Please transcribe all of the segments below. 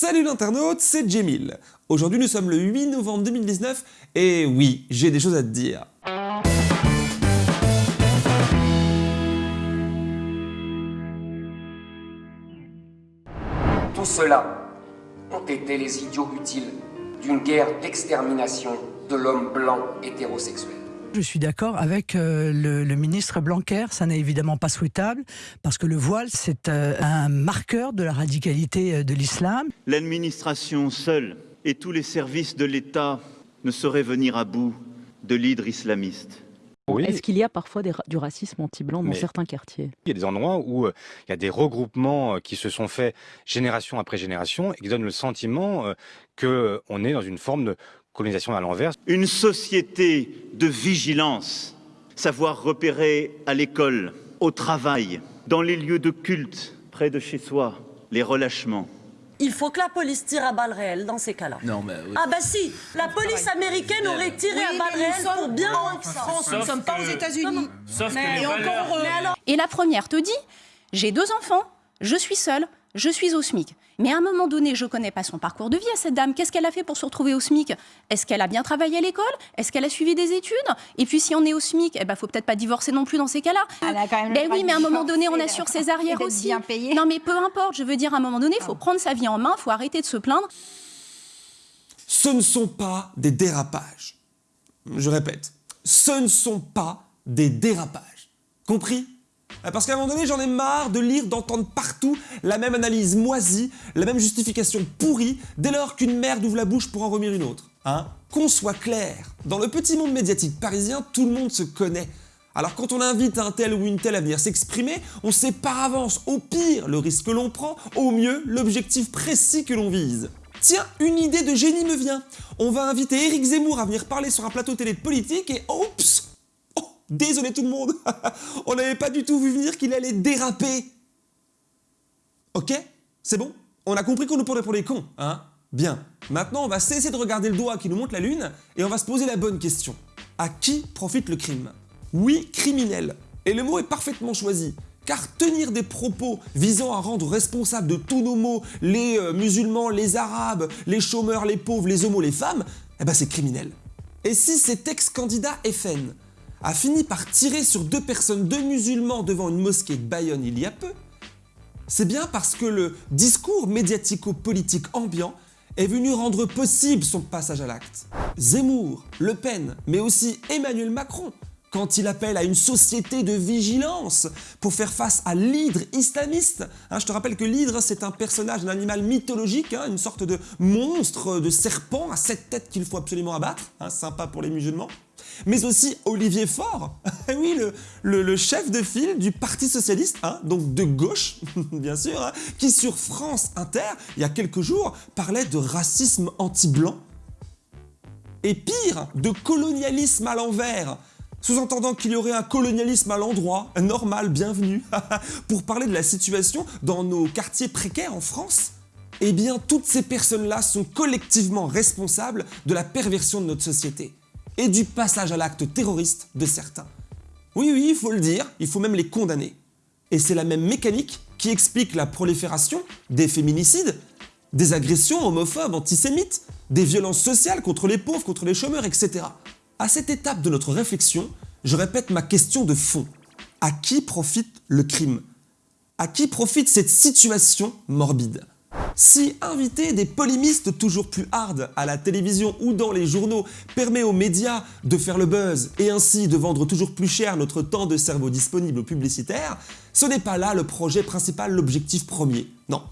Salut l'internaute, c'est Jemil. Aujourd'hui nous sommes le 8 novembre 2019 et oui, j'ai des choses à te dire. Tout cela ont été les idiots utiles d'une guerre d'extermination de l'homme blanc hétérosexuel. Je suis d'accord avec euh, le, ministre Blanquer, ça n'est évidemment pas souhaitable, parce que le voile, c'est euh, un marqueur de la radicalité euh, de l'islam. L'administration seule et tous les services de l'État ne sauraient venir à bout de l'hydre islamiste. Est-ce qu'il y a parfois du racisme anti-blanc dans certains quartiers? Il y a des endroits où il y a des regroupements qui se sont faits génération après génération et qui donnent le sentiment qu'on est dans une forme de colonisation à l'envers. Une société de vigilance, savoir repérer à l'école, au travail, dans les lieux de culte, près de chez soi, les relâchements. Il faut que la police tire à balles réelles dans ces cas-là. Non, mais Ah bah si, la police américaine aurait tiré à balles réelles pour bien en France, nous ne sommes pas aux États-Unis. Sauf mais, encore, Et la première te dit, j'ai deux enfants, je suis seule, je suis au SMIC. Mais à un moment donné, je ne connais pas son parcours de vie à cette dame. Qu'est-ce qu'elle a fait pour se retrouver au SMIC? Est-ce qu'elle a bien travaillé à l'école? Est-ce qu'elle a suivi des études? Et puis si on est au SMIC, il eh ben, faut peut-être pas divorcer non plus dans ces cas-là. Ben oui, mais à un moment donné, on assure ses arrières aussi. Non, mais peu importe. Je veux dire, à un moment donné, il faut ah. prendre sa vie en main, il faut arrêter de se plaindre. Ce ne sont pas des dérapages. Je répète, ce ne sont pas des dérapages. Compris? euh, parce qu'à un moment donné, j'en ai marre de lire, d'entendre partout la même analyse moisie, la même justification pourrie, dès lors qu'une merde ouvre la bouche pour en remettre une autre. Hein Qu'on soit clair, dans le petit monde médiatique parisien, tout le monde se connaît. Alors quand on invite un tel ou une telle à venir s'exprimer, on sait par avance, au pire, le risque que l'on prend, au mieux, l'objectif précis que l'on vise. Tiens, une idée de génie me vient. On va inviter Éric Zemmour à venir parler sur un plateau télé de politique et oups Désolé tout le monde, on n'avait pas du tout vu venir qu'il allait déraper. Ok? C'est bon? On a compris qu'on nous prenait pour les cons, hein? Bien. Maintenant, on va cesser de regarder le doigt qui nous montre la lune et on va se poser la bonne question. À qui profite le crime? Oui, criminel. Et le mot est parfaitement choisi. Car tenir des propos visant à rendre responsables de tous nos maux les euh, musulmans, les arabes, les chômeurs, les pauvres, les homos, les femmes, eh ben c'est criminel. Et si cet ex-candidat FN a fini par tirer sur deux personnes, deux musulmans devant une mosquée de Bayonne il y a peu, c'est bien parce que le discours médiatico-politique ambiant est venu rendre possible son passage à l'acte. Zemmour, Le Pen, mais aussi Emmanuel Macron, quand il appelle à une société de vigilance pour faire face à l'hydre islamiste. Hein, je te rappelle que l'hydre, c'est un personnage, un animal mythologique, hein, une sorte de monstre, de serpent à sept têtes qu'il faut absolument abattre, hein, sympa pour les musulmans mais aussi Olivier Faure, oui, le, chef de file du Parti Socialiste, donc de gauche, bien sûr, qui sur France Inter, il y a quelques jours, parlait de racisme anti-blanc. Et pire, de colonialisme à l'envers, sous-entendant qu'il y aurait un colonialisme à l'endroit, normal, bienvenu, pour parler de la situation dans nos quartiers précaires en France eh bien, toutes ces personnes-là sont collectivement responsables de la perversion de notre société et du passage à l'acte terroriste de certains. Oui, oui, il faut le dire, il faut même les condamner. Et c'est la même mécanique qui explique la prolifération des féminicides, des agressions homophobes, antisémites, des violences sociales contre les pauvres, contre les chômeurs, etc. À cette étape de notre réflexion, je répète ma question de fond. À qui profite le crime? À qui profite cette situation morbide? Si inviter des polémistes toujours plus hard à la télévision ou dans les journaux permet aux médias de faire le buzz et ainsi de vendre toujours plus cher notre temps de cerveau disponible aux publicitaires, ce n'est pas là le projet principal, l'objectif premier. Non,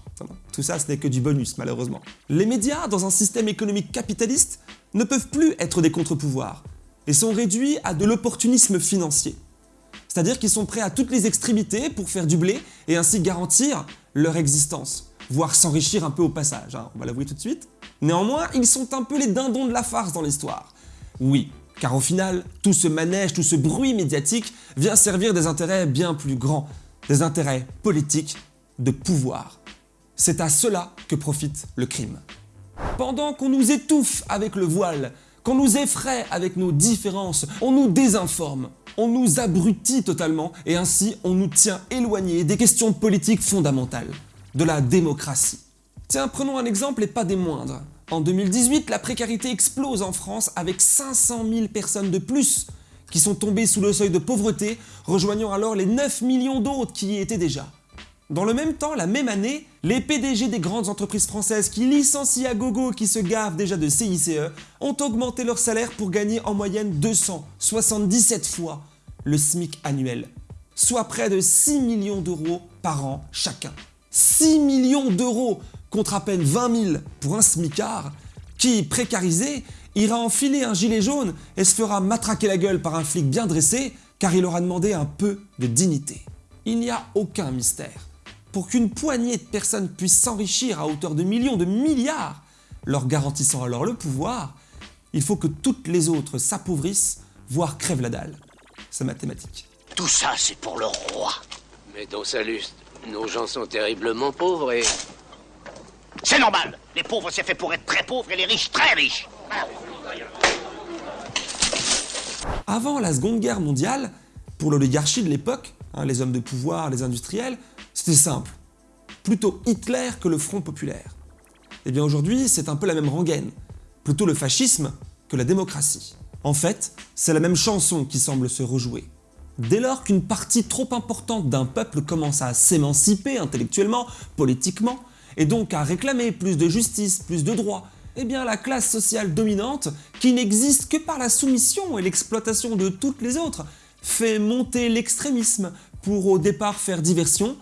tout ça ce n'est que du bonus malheureusement. Les médias, dans un système économique capitaliste, ne peuvent plus être des contre-pouvoirs et sont réduits à de l'opportunisme financier. C'est-à-dire qu'ils sont prêts à toutes les extrémités pour faire du blé et ainsi garantir leur existence voire s'enrichir un peu au passage, hein, on va l'avouer tout de suite. Néanmoins, ils sont un peu les dindons de la farce dans l'histoire. Oui, car au final, tout ce manège, tout ce bruit médiatique vient servir des intérêts bien plus grands, des intérêts politiques, de pouvoir. C'est à cela que profite le crime. Pendant qu'on nous étouffe avec le voile, qu'on nous effraie avec nos différences, on nous désinforme, on nous abrutit totalement et ainsi on nous tient éloignés des questions politiques fondamentales de la démocratie. Tiens, prenons un exemple et pas des moindres. En 2018, la précarité explose en France avec 500 000 personnes de plus qui sont tombées sous le seuil de pauvreté, rejoignant alors les 9 millions d'autres qui y étaient déjà. Dans le même temps, la même année, les PDG des grandes entreprises françaises qui licencient à gogo qui se gavent déjà de CICE ont augmenté leur salaire pour gagner en moyenne 277 fois le SMIC annuel, soit près de 6 millions d'euros par an chacun. 6 millions d'euros contre à peine 20 000 pour un SMICard qui, précarisé, ira enfiler un gilet jaune et se fera matraquer la gueule par un flic bien dressé car il aura demandé un peu de dignité. Il n'y a aucun mystère pour qu'une poignée de personnes puissent s'enrichir à hauteur de millions, de milliards, leur garantissant alors le pouvoir, il faut que toutes les autres s'appauvrissent, voire crèvent la dalle. C'est mathématique. Tout ça, c'est pour le roi. Mais dans sa lustre, nos gens sont terriblement pauvres et... C'est normal Les pauvres, c'est fait pour être très pauvres et les riches, très riches Avant la Seconde Guerre mondiale, pour l'oligarchie de l'époque, hein, les hommes de pouvoir, les industriels, c'était simple. Plutôt Hitler que le Front Populaire. Eh bien aujourd'hui, c'est un peu la même rengaine. Plutôt le fascisme que la démocratie. En fait, c'est la même chanson qui semble se rejouer. Dès lors qu'une partie trop importante d'un peuple commence à s'émanciper intellectuellement, politiquement, et donc à réclamer plus de justice, plus de droits, eh bien la classe sociale dominante, qui n'existe que par la soumission et l'exploitation de toutes les autres, fait monter l'extrémisme pour au départ faire diversion,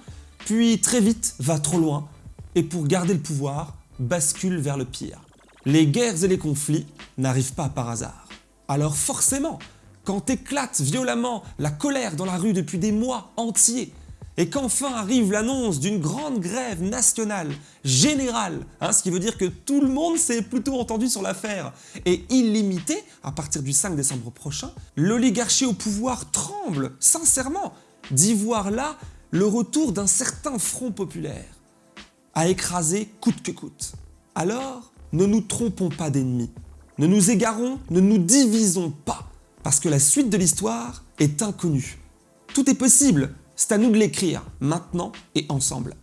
puis très vite va trop loin et pour garder le pouvoir, bascule vers le pire. Les guerres et les conflits n'arrivent pas par hasard. Alors forcément, quand éclate violemment la colère dans la rue depuis des mois entiers, et qu'enfin arrive l'annonce d'une grande grève nationale, générale, hein, ce qui veut dire que tout le monde s'est plutôt entendu sur l'affaire, et illimité à partir du 5 décembre prochain, l'oligarchie au pouvoir tremble, sincèrement, d'y voir là le retour d'un certain front populaire à écraser coûte que coûte. Alors, ne nous trompons pas d'ennemis, ne nous égarons, ne nous divisons pas, parce que la suite de l'histoire est inconnue. Tout est possible, c'est à nous de l'écrire, maintenant et ensemble.